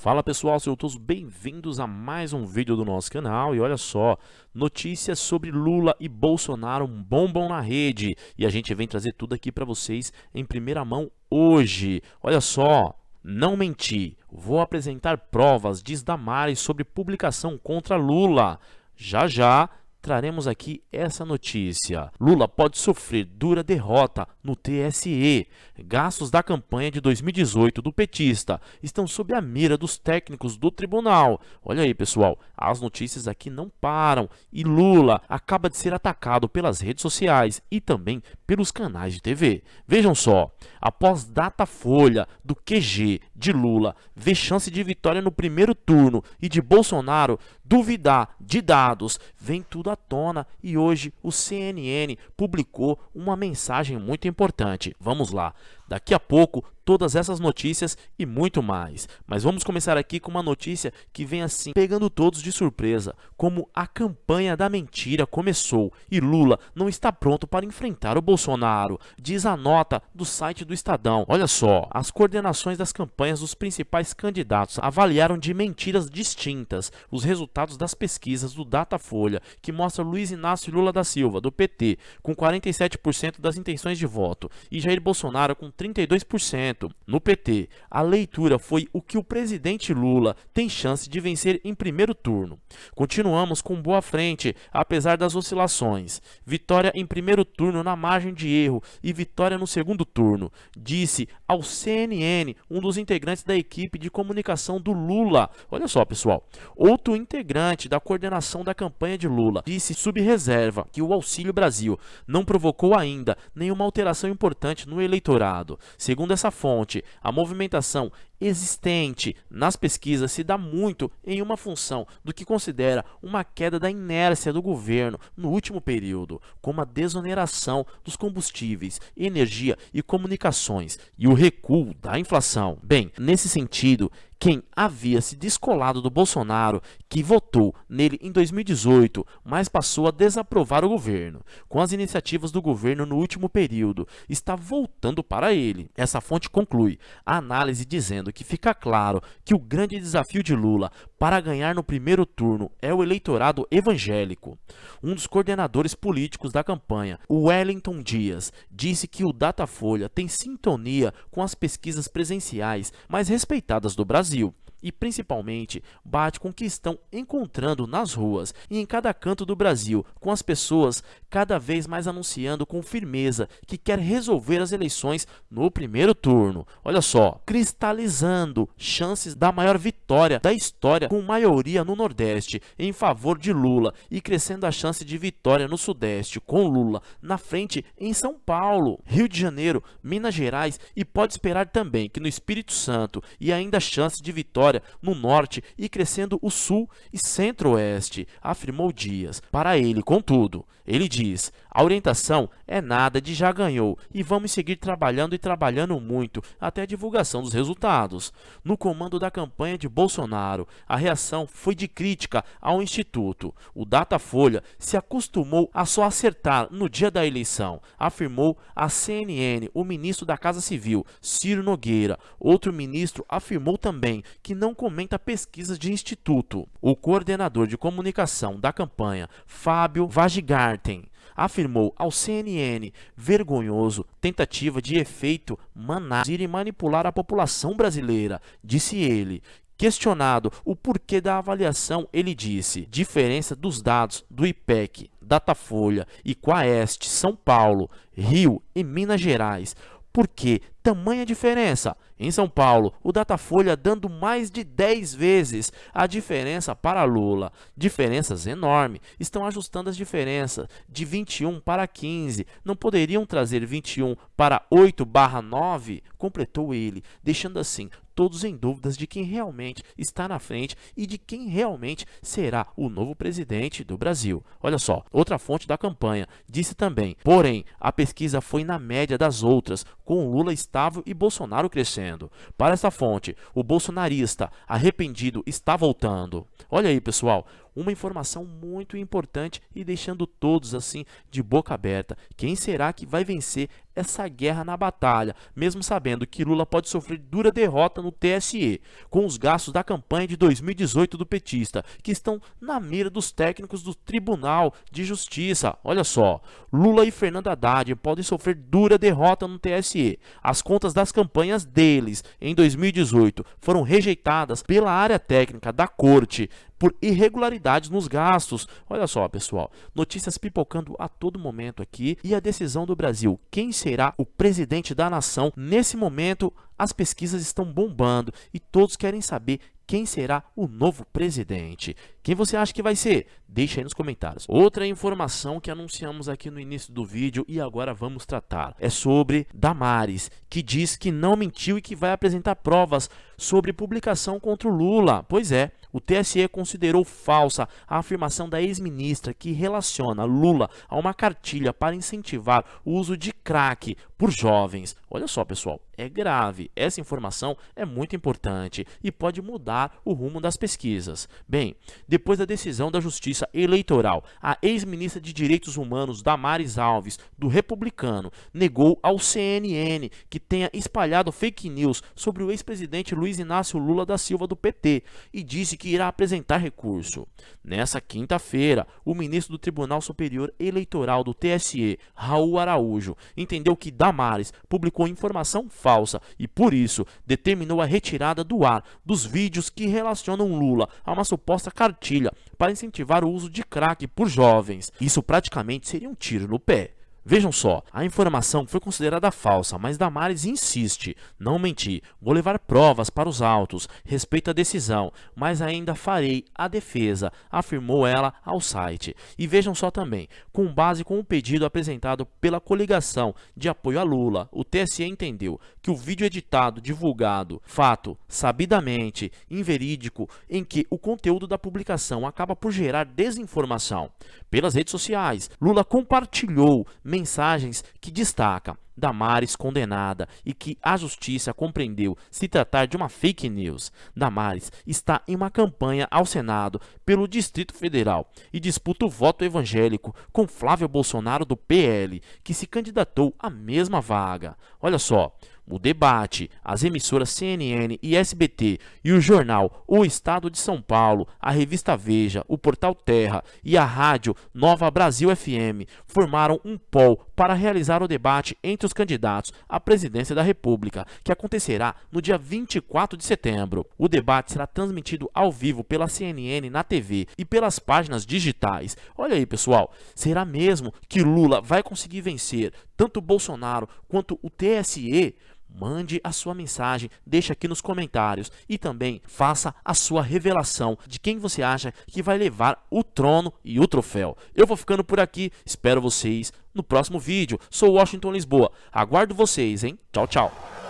Fala pessoal, sejam todos bem-vindos a mais um vídeo do nosso canal e olha só, notícias sobre Lula e Bolsonaro bombam na rede e a gente vem trazer tudo aqui para vocês em primeira mão hoje. Olha só, não menti, vou apresentar provas, diz Damares sobre publicação contra Lula. Já já traremos aqui essa notícia. Lula pode sofrer dura derrota no TSE. Gastos da campanha de 2018 do petista estão sob a mira dos técnicos do tribunal. Olha aí, pessoal, as notícias aqui não param e Lula acaba de ser atacado pelas redes sociais e também pelos canais de TV. Vejam só, após data folha do QG de Lula ver chance de vitória no primeiro turno e de Bolsonaro duvidar de dados, vem tudo à tona e hoje o CNN publicou uma mensagem muito importante. Vamos lá. Daqui a pouco, todas essas notícias e muito mais. Mas vamos começar aqui com uma notícia que vem assim, pegando todos de surpresa, como a campanha da mentira começou e Lula não está pronto para enfrentar o Bolsonaro, diz a nota do site do Estadão. Olha só, as coordenações das campanhas dos principais candidatos avaliaram de mentiras distintas os resultados das pesquisas do Datafolha, que mostra Luiz Inácio Lula da Silva, do PT, com 47% das intenções de voto, e Jair Bolsonaro com 32%. No PT, a leitura foi o que o presidente Lula tem chance de vencer em primeiro turno. Continuamos com boa frente, apesar das oscilações. Vitória em primeiro turno na margem de erro e vitória no segundo turno, disse ao CNN um dos integrantes da equipe de comunicação do Lula. Olha só, pessoal. Outro integrante da coordenação da campanha de Lula disse sob reserva que o Auxílio Brasil não provocou ainda nenhuma alteração importante no eleitorado. Segundo essa fonte, a movimentação existente nas pesquisas se dá muito em uma função do que considera uma queda da inércia do governo no último período, como a desoneração dos combustíveis, energia e comunicações e o recuo da inflação. Bem, nesse sentido, quem havia se descolado do Bolsonaro, que votou nele em 2018, mas passou a desaprovar o governo, com as iniciativas do governo no último período, está voltando para ele. Essa fonte conclui a análise dizendo que fica claro que o grande desafio de Lula para ganhar no primeiro turno é o eleitorado evangélico. Um dos coordenadores políticos da campanha, Wellington Dias, disse que o Datafolha tem sintonia com as pesquisas presenciais mais respeitadas do Brasil e principalmente bate com o que estão encontrando nas ruas e em cada canto do Brasil, com as pessoas cada vez mais anunciando com firmeza que quer resolver as eleições no primeiro turno. Olha só, cristalizando chances da maior vitória da história com maioria no Nordeste em favor de Lula e crescendo a chance de vitória no Sudeste com Lula na frente em São Paulo, Rio de Janeiro, Minas Gerais e pode esperar também que no Espírito Santo e ainda chance de vitória vitória no norte e crescendo o sul e centro-oeste, afirmou Dias. Para ele, contudo, ele diz, a orientação é nada de já ganhou e vamos seguir trabalhando e trabalhando muito até a divulgação dos resultados. No comando da campanha de Bolsonaro, a reação foi de crítica ao Instituto. O Datafolha se acostumou a só acertar no dia da eleição, afirmou a CNN o ministro da Casa Civil, Ciro Nogueira. Outro ministro afirmou também que não comenta pesquisas de instituto. O coordenador de comunicação da campanha, Fábio Vagigarten, afirmou ao CNN vergonhoso tentativa de efeito managir e manipular a população brasileira. Disse ele, Questionado o porquê da avaliação, ele disse: diferença dos dados do IPEC, Datafolha e Quaest, São Paulo, Rio e Minas Gerais. Por que tamanha diferença? Em São Paulo, o Datafolha dando mais de 10 vezes a diferença para Lula. Diferenças enormes. Estão ajustando as diferenças de 21 para 15. Não poderiam trazer 21 para 8 barra 9? Completou ele, deixando assim todos em dúvidas de quem realmente está na frente e de quem realmente será o novo presidente do Brasil. Olha só, outra fonte da campanha disse também, porém, a pesquisa foi na média das outras, com Lula estável e Bolsonaro crescendo. Para essa fonte, o bolsonarista arrependido está voltando. Olha aí, pessoal, uma informação muito importante e deixando todos assim de boca aberta. Quem será que vai vencer essa guerra na batalha, mesmo sabendo que Lula pode sofrer dura derrota no TSE, com os gastos da campanha de 2018 do petista, que estão na mira dos técnicos do Tribunal de Justiça. Olha só, Lula e Fernando Haddad podem sofrer dura derrota no TSE. As contas das campanhas deles em 2018 foram rejeitadas pela área técnica da corte por irregularidades nos gastos. Olha só, pessoal, notícias pipocando a todo momento aqui e a decisão do Brasil. Quem será o presidente da nação? Nesse momento, as pesquisas estão bombando e todos querem saber quem será o novo presidente. Quem você acha que vai ser? Deixa aí nos comentários. Outra informação que anunciamos aqui no início do vídeo e agora vamos tratar é sobre Damares, que diz que não mentiu e que vai apresentar provas sobre publicação contra o Lula. Pois é, o TSE considerou falsa a afirmação da ex-ministra que relaciona Lula a uma cartilha para incentivar o uso de crack por jovens. Olha só, pessoal, é grave. Essa informação é muito importante e pode mudar o rumo das pesquisas. Bem, depois da decisão da Justiça Eleitoral, a ex-ministra de Direitos Humanos, Damares Alves, do Republicano, negou ao CNN que tenha espalhado fake news sobre o ex-presidente Luiz Inácio Lula da Silva do PT e disse que irá apresentar recurso. Nessa quinta-feira, o ministro do Tribunal Superior Eleitoral do TSE, Raul Araújo, entendeu que Damares publicou informação falsa e, por isso, determinou a retirada do ar dos vídeos que relacionam Lula a uma suposta cartilha para incentivar o uso de crack por jovens. Isso praticamente seria um tiro no pé. Vejam só, a informação foi considerada falsa, mas Damares insiste, não menti, vou levar provas para os autos, respeito a decisão, mas ainda farei a defesa, afirmou ela ao site. E vejam só também, com base com o pedido apresentado pela coligação de apoio a Lula, o TSE entendeu que o vídeo editado, divulgado, fato sabidamente inverídico, em que o conteúdo da publicação acaba por gerar desinformação. Pelas redes sociais, Lula compartilhou mensagens que destacam Damares condenada e que a justiça compreendeu se tratar de uma fake news. Damares está em uma campanha ao Senado pelo Distrito Federal e disputa o voto evangélico com Flávio Bolsonaro do PL, que se candidatou à mesma vaga. Olha só, o debate, as emissoras CNN e SBT e o jornal O Estado de São Paulo, a revista Veja, o portal Terra e a rádio Nova Brasil FM formaram um poll para realizar o debate entre os candidatos à presidência da República, que acontecerá no dia 24 de setembro. O debate será transmitido ao vivo pela CNN na TV e pelas páginas digitais. Olha aí, pessoal, será mesmo que Lula vai conseguir vencer tanto Bolsonaro quanto o TSE? Mande a sua mensagem, deixe aqui nos comentários e também faça a sua revelação de quem você acha que vai levar o trono e o troféu. Eu vou ficando por aqui, espero vocês no próximo vídeo. Sou Washington Lisboa, aguardo vocês, hein? Tchau, tchau.